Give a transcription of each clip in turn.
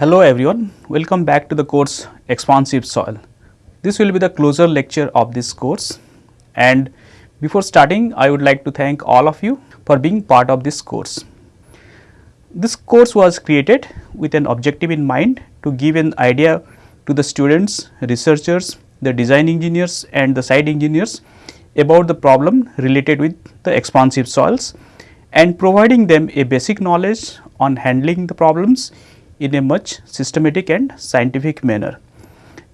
Hello everyone, welcome back to the course Expansive Soil. This will be the closer lecture of this course and before starting I would like to thank all of you for being part of this course. This course was created with an objective in mind to give an idea to the students, researchers, the design engineers and the site engineers about the problem related with the expansive soils and providing them a basic knowledge on handling the problems in a much systematic and scientific manner.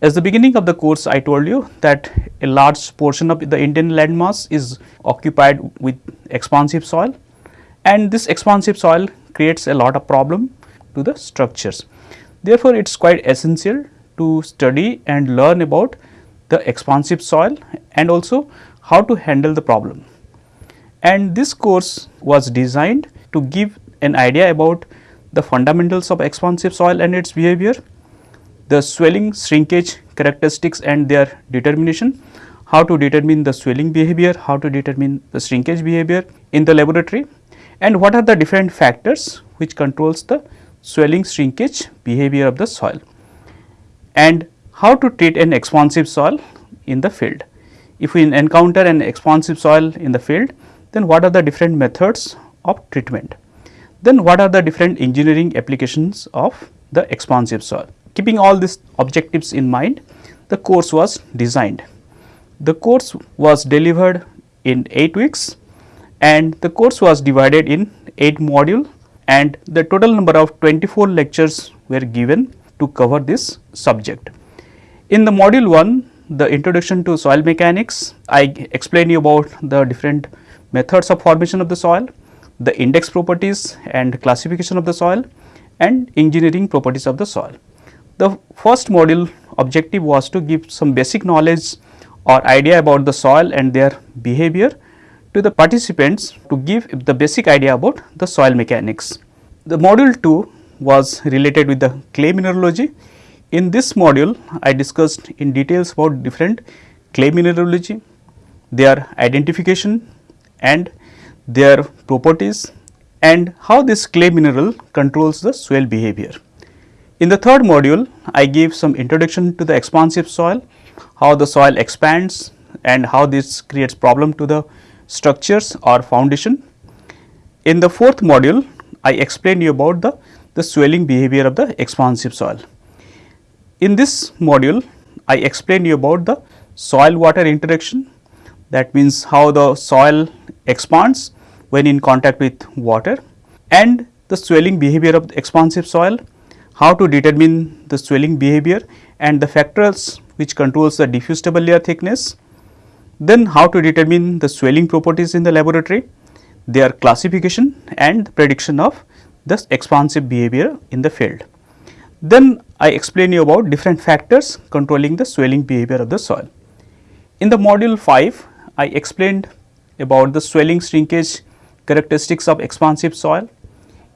As the beginning of the course I told you that a large portion of the Indian landmass is occupied with expansive soil and this expansive soil creates a lot of problem to the structures. Therefore, it is quite essential to study and learn about the expansive soil and also how to handle the problem. And this course was designed to give an idea about the fundamentals of expansive soil and its behavior, the swelling shrinkage characteristics and their determination, how to determine the swelling behavior, how to determine the shrinkage behavior in the laboratory and what are the different factors which controls the swelling shrinkage behavior of the soil and how to treat an expansive soil in the field. If we encounter an expansive soil in the field, then what are the different methods of treatment? Then what are the different engineering applications of the expansive soil? Keeping all these objectives in mind, the course was designed. The course was delivered in 8 weeks and the course was divided in 8 module and the total number of 24 lectures were given to cover this subject. In the module 1, the introduction to soil mechanics, I explain you about the different methods of formation of the soil, the index properties and classification of the soil and engineering properties of the soil. The first module objective was to give some basic knowledge or idea about the soil and their behavior to the participants to give the basic idea about the soil mechanics. The module 2 was related with the clay mineralogy. In this module, I discussed in details about different clay mineralogy, their identification and their properties and how this clay mineral controls the swell behavior. In the third module, I gave some introduction to the expansive soil, how the soil expands and how this creates problem to the structures or foundation. In the fourth module, I explained you about the, the swelling behavior of the expansive soil. In this module, I explained you about the soil water interaction that means how the soil expands when in contact with water and the swelling behavior of the expansive soil, how to determine the swelling behavior and the factors which controls the diffuse double layer thickness, then how to determine the swelling properties in the laboratory, their classification and prediction of the expansive behavior in the field. Then I explain you about different factors controlling the swelling behavior of the soil. In the module 5, I explained about the swelling shrinkage characteristics of expansive soil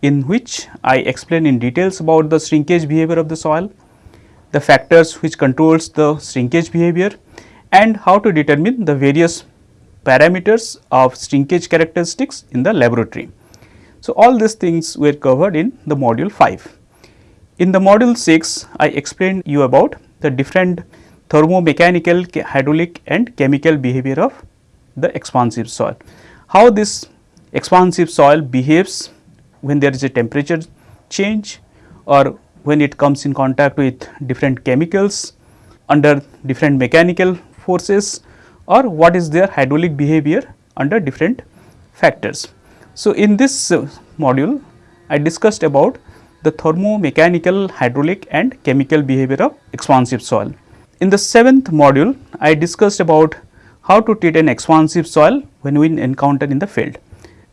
in which I explain in details about the shrinkage behavior of the soil, the factors which controls the shrinkage behavior and how to determine the various parameters of shrinkage characteristics in the laboratory. So, all these things were covered in the module 5. In the module 6, I explained you about the different thermomechanical, hydraulic and chemical behavior of the expansive soil. How this expansive soil behaves when there is a temperature change or when it comes in contact with different chemicals under different mechanical forces or what is their hydraulic behavior under different factors. So, in this uh, module I discussed about the thermomechanical, hydraulic and chemical behavior of expansive soil. In the seventh module I discussed about how to treat an expansive soil when we encounter in the field.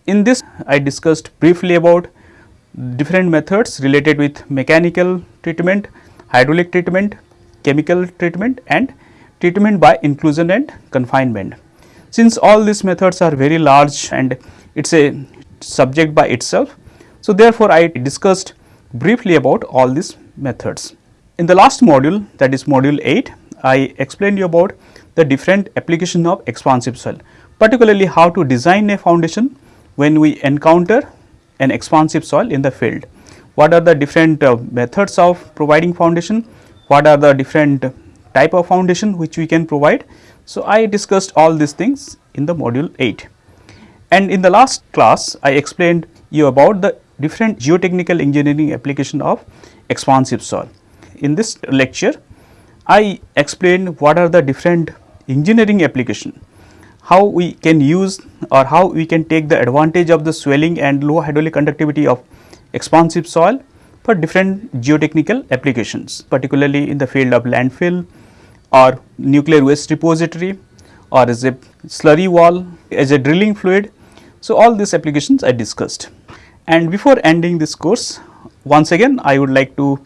In this I discussed briefly about different methods related with mechanical treatment, hydraulic treatment, chemical treatment and treatment by inclusion and confinement. Since all these methods are very large and it is a subject by itself. So, therefore, I discussed briefly about all these methods. In the last module that is module 8, I explained you about the different application of expansive soil, particularly how to design a foundation when we encounter an expansive soil in the field. what are the different uh, methods of providing foundation, what are the different type of foundation which we can provide. So, I discussed all these things in the module 8 and in the last class I explained you about the different geotechnical engineering application of expansive soil. In this lecture I explained what are the different engineering application, how we can use or how we can take the advantage of the swelling and low hydraulic conductivity of expansive soil for different geotechnical applications, particularly in the field of landfill or nuclear waste repository or as a slurry wall, as a drilling fluid. So, all these applications I discussed. And before ending this course, once again I would like to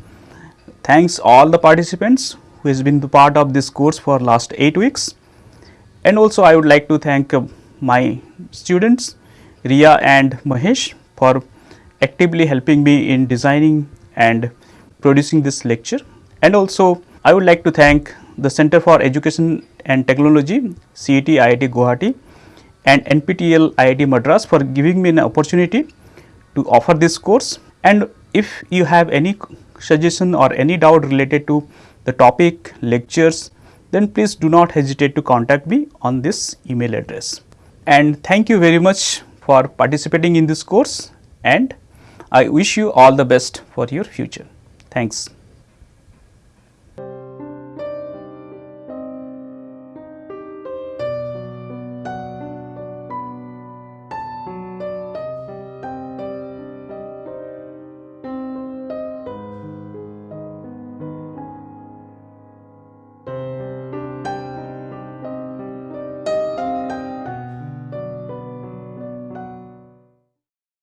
thanks all the participants who has been the part of this course for last 8 weeks. And also I would like to thank uh, my students Ria and Mahesh for actively helping me in designing and producing this lecture. And also I would like to thank the Center for Education and Technology CET IIT Guwahati and NPTEL IIT Madras for giving me an opportunity to offer this course. And if you have any suggestion or any doubt related to the topic, lectures, then please do not hesitate to contact me on this email address. And thank you very much for participating in this course and I wish you all the best for your future. Thanks.